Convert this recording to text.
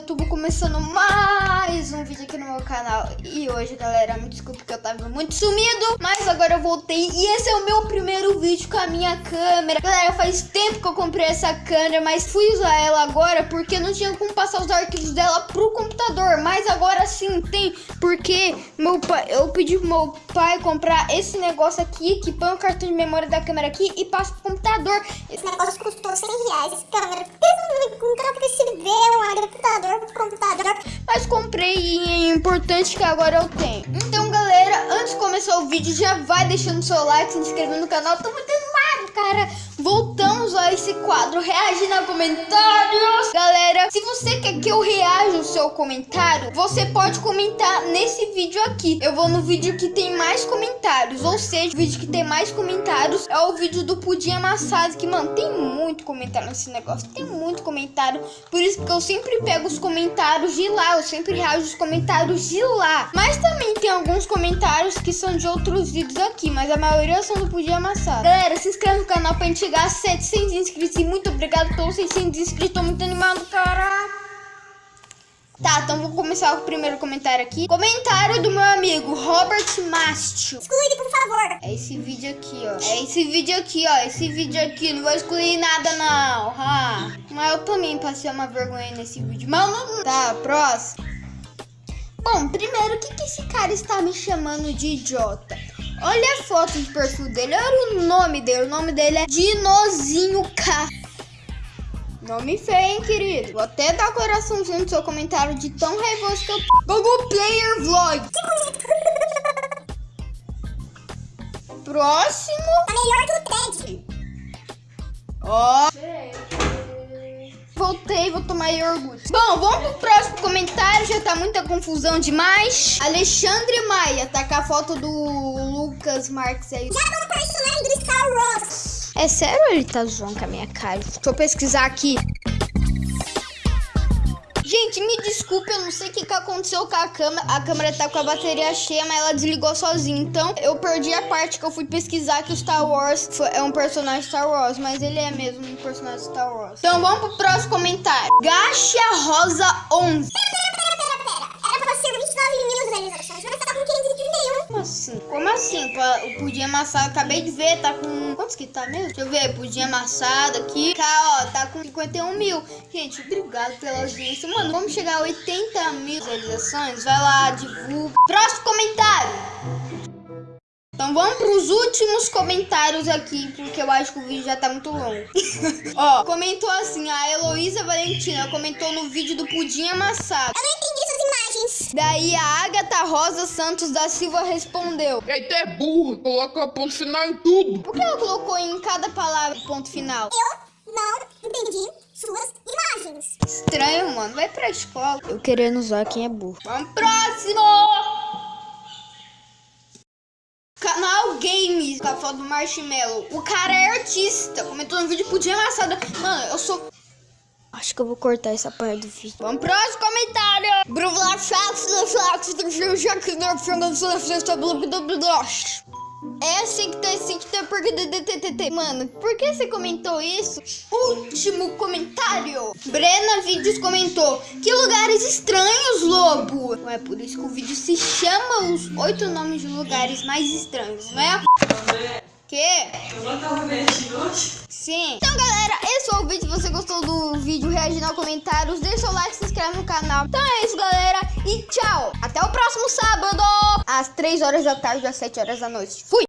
tô começando mais um vídeo aqui no meu canal. E hoje, galera, me desculpe que eu tava muito sumido Mas agora eu voltei e esse é o meu primeiro vídeo com a minha câmera. Galera, faz tempo que eu comprei essa câmera Mas fui usar ela agora porque não tinha como passar os arquivos dela pro computador. Mas agora sim tem, porque meu pai, eu pedi pro meu pai comprar esse negócio aqui Que põe o cartão de memória da câmera aqui e passa pro computador. Esse negócio custou 100 reais, essa câmera um computador. Comprei e é importante que agora eu tenho. Então, galera, antes de começar o vídeo, já vai deixando seu like, se inscrevendo no canal. Muito animado, cara. Voltamos a esse quadro reagindo a comentários. Galera, se você quer que eu reaja o seu comentário, você pode comentar nesse vídeo aqui. Eu vou no vídeo que tem mais comentários, ou seja, o vídeo que tem mais comentários é o vídeo do pudim amassado, que, mano, tem muito comentário nesse negócio, tem muito comentário. Por isso que eu sempre pego os comentários de lá, eu sempre reajo os comentários de lá. Mas também tem alguns comentários que são de outros vídeos aqui, mas a maioria são do pudim amassado. Galera, se inscreve no canal pra gente chegar a 700 inscritos e muito obrigado pelos 600 inscritos, tô muito animado, cara. Tá, então vou começar o primeiro comentário aqui. Comentário do meu amigo Robert Mastio. Exclui, por favor. É esse vídeo aqui, ó. É esse vídeo aqui, ó. Esse vídeo aqui. Não vou excluir nada, não. Ah. Mas eu também passei uma vergonha nesse vídeo. Mas. Tá, próximo. Bom, primeiro, o que, que esse cara está me chamando de idiota? Olha a foto de perfil dele, olha o nome dele. O nome dele é Dinozinho K. Nome feio, hein, querido? Vou até dar coraçãozinho no seu comentário de tão raivoso que eu tô. Google Player Vlog. Próximo. Tá melhor que o Ted. Ó. Voltei, vou tomar iogurte. Bom, vamos pro próximo comentário. Já tá muita confusão demais. Alexandre Maia, tá com a foto do Lucas Marques aí. Já vamos personagem do Star Wars. É sério ele tá zoando com a minha cara? Deixa eu pesquisar aqui. Gente, me desculpe, eu não sei o que, que aconteceu com a câmera. A câmera tá com a bateria cheia, mas ela desligou sozinha. Então, eu perdi a parte que eu fui pesquisar que o Star Wars foi, é um personagem Star Wars. Mas ele é mesmo um personagem Star Wars. Então, vamos pro próximo comentário. Gacha Rosa 11. Era pra ser 29 mil visualizações, mas tá com 531. Como assim? Como assim? O pudim amassado, acabei de ver, tá com... Quantos que tá mesmo? Deixa eu ver, pudim amassado aqui. Tá, ó, com 51 mil. Gente, obrigado pela audiência. Mano, vamos chegar a 80 mil visualizações. Vai lá, divulga. Próximo comentário. Então vamos pros últimos comentários aqui, porque eu acho que o vídeo já tá muito longo. Ó, comentou assim, a Heloísa Valentina comentou no vídeo do pudim amassado. Eu não entendi essas imagens. Daí a Agatha Rosa Santos da Silva respondeu. Eita, é burro, coloca ponto final em tudo. Por que ela colocou em cada palavra ponto final? Eu não entendi suas imagens. Estranho, mano. Vai pra escola. Eu querendo usar quem é burro. Vamos próximo! Canal Games, com a foto do Marshmallow. O cara é artista. Comentou no vídeo pudim amassado. Mano, eu sou... Acho que eu vou cortar essa parte do vídeo. Vamos pro próximo comentário. É assim que tá assim que tá porque. Mano, por que você comentou isso? Último comentário. Brena Vídeos comentou: Que lugares estranhos, lobo. Não é por isso que o vídeo se chama Os Oito Nomes de Lugares Mais Estranhos, não é? Que? Sim. Então, galera, esse foi o vídeo. Se você gostou do vídeo, reagindo aos comentários, deixa o like, se inscreve no canal. Então é isso, galera. E tchau. Até o próximo sábado. Às 3 horas da tarde, às 7 horas da noite. Fui.